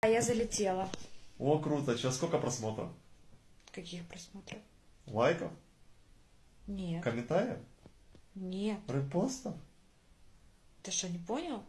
А я залетела. О, круто. Сейчас сколько просмотров? Каких просмотров? Лайков? Нет. Комментариев? Нет. Репостов? Ты что, не понял?